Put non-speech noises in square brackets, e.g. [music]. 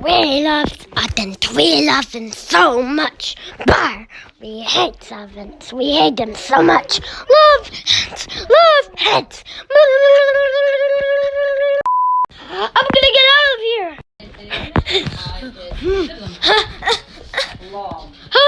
we love but we love them so much. But we hate servants. We hate them so much. Love, hats. love, hats. I'm gonna get out of here. [laughs]